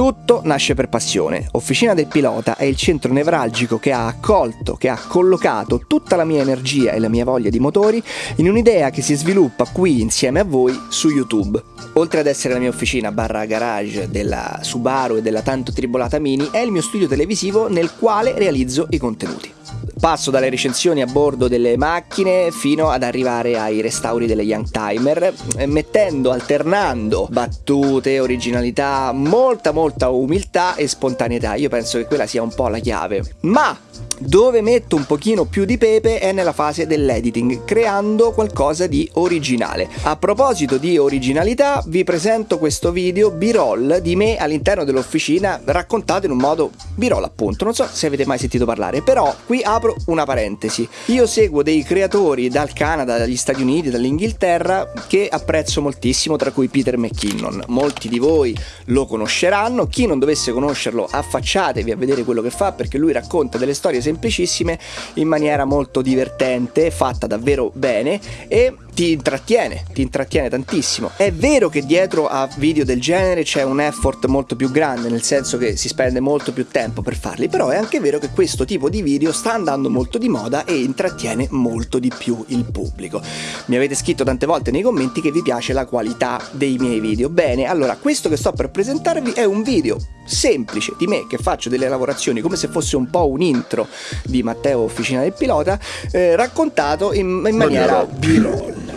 Tutto nasce per passione. Officina del Pilota è il centro nevralgico che ha accolto, che ha collocato tutta la mia energia e la mia voglia di motori in un'idea che si sviluppa qui insieme a voi su YouTube. Oltre ad essere la mia officina barra garage della Subaru e della tanto tribolata Mini, è il mio studio televisivo nel quale realizzo i contenuti. Passo dalle recensioni a bordo delle macchine fino ad arrivare ai restauri delle Youngtimer, eh, mettendo, alternando battute, originalità, molta molta umiltà e spontaneità. Io penso che quella sia un po' la chiave. Ma dove metto un pochino più di pepe è nella fase dell'editing, creando qualcosa di originale. A proposito di originalità, vi presento questo video b-roll di me all'interno dell'officina, raccontato in un modo b-roll appunto, non so se avete mai sentito parlare, però qui apro una parentesi. Io seguo dei creatori dal Canada, dagli Stati Uniti, dall'Inghilterra che apprezzo moltissimo, tra cui Peter McKinnon. Molti di voi lo conosceranno, chi non dovesse conoscerlo affacciatevi a vedere quello che fa perché lui racconta delle storie semplicissime in maniera molto divertente, fatta davvero bene e ti intrattiene, ti intrattiene tantissimo. È vero che dietro a video del genere c'è un effort molto più grande, nel senso che si spende molto più tempo per farli, però è anche vero che questo tipo di video sta andando molto di moda e intrattiene molto di più il pubblico. Mi avete scritto tante volte nei commenti che vi piace la qualità dei miei video. Bene, allora questo che sto per presentarvi è un video semplice di me che faccio delle lavorazioni come se fosse un po' un intro di Matteo Officina del Pilota eh, raccontato in, in maniera b-roll.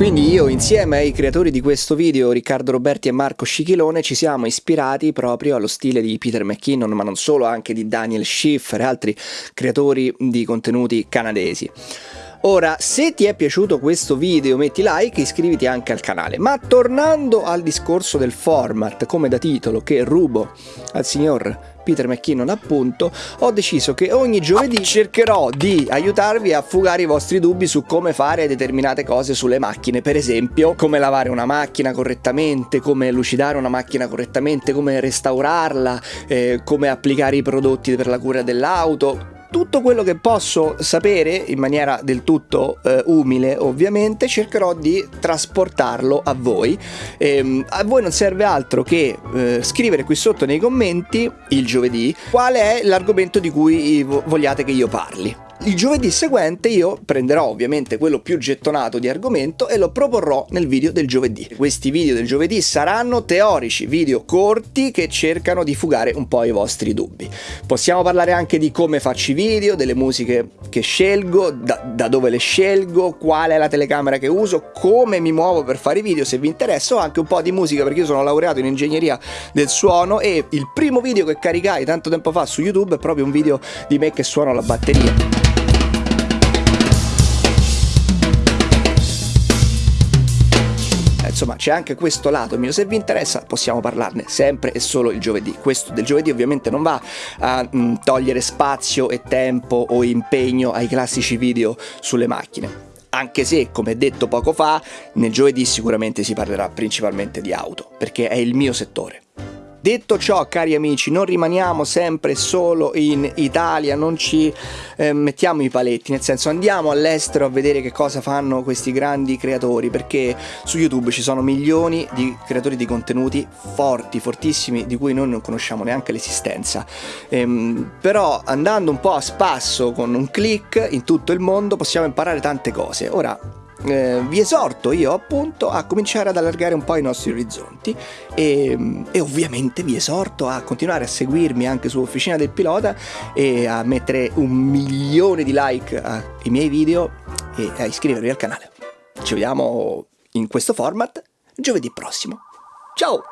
Quindi io insieme ai creatori di questo video, Riccardo Roberti e Marco Scichilone, ci siamo ispirati proprio allo stile di Peter McKinnon, ma non solo, anche di Daniel Schiffer e altri creatori di contenuti canadesi. Ora, se ti è piaciuto questo video metti like e iscriviti anche al canale. Ma tornando al discorso del format, come da titolo che rubo al signor Peter McKinnon appunto, ho deciso che ogni giovedì cercherò di aiutarvi a fugare i vostri dubbi su come fare determinate cose sulle macchine, per esempio come lavare una macchina correttamente, come lucidare una macchina correttamente, come restaurarla, eh, come applicare i prodotti per la cura dell'auto, tutto quello che posso sapere in maniera del tutto eh, umile ovviamente cercherò di trasportarlo a voi. Ehm, a voi non serve altro che eh, scrivere qui sotto nei commenti il giovedì qual è l'argomento di cui vogliate che io parli il giovedì seguente io prenderò ovviamente quello più gettonato di argomento e lo proporrò nel video del giovedì. Questi video del giovedì saranno teorici, video corti che cercano di fugare un po' i vostri dubbi. Possiamo parlare anche di come faccio i video, delle musiche che scelgo, da, da dove le scelgo, qual è la telecamera che uso, come mi muovo per fare i video se vi interessa o anche un po' di musica perché io sono laureato in ingegneria del suono e il primo video che caricai tanto tempo fa su YouTube è proprio un video di me che suono la batteria. Insomma c'è anche questo lato mio, se vi interessa possiamo parlarne sempre e solo il giovedì. Questo del giovedì ovviamente non va a mh, mm, togliere spazio e tempo o impegno ai classici video sulle macchine anche se, come detto poco fa, nel giovedì sicuramente si parlerà principalmente di auto, perché è il mio settore. Detto ciò, cari amici, non rimaniamo sempre solo in Italia, non ci eh, mettiamo i paletti, nel senso andiamo all'estero a vedere che cosa fanno questi grandi creatori, perché su YouTube ci sono milioni di creatori di contenuti forti, fortissimi, di cui noi non conosciamo neanche l'esistenza. Ehm, però andando un po' a spasso con un click in tutto il mondo possiamo imparare tante cose. Ora, eh, vi esorto io appunto a cominciare ad allargare un po' i nostri orizzonti e, e, ovviamente vi esorto a continuare a seguirmi anche su Officina del Pilota e a mettere un milione di like ai miei video e a iscrivervi al canale. Ci vediamo in questo format giovedì prossimo. Ciao!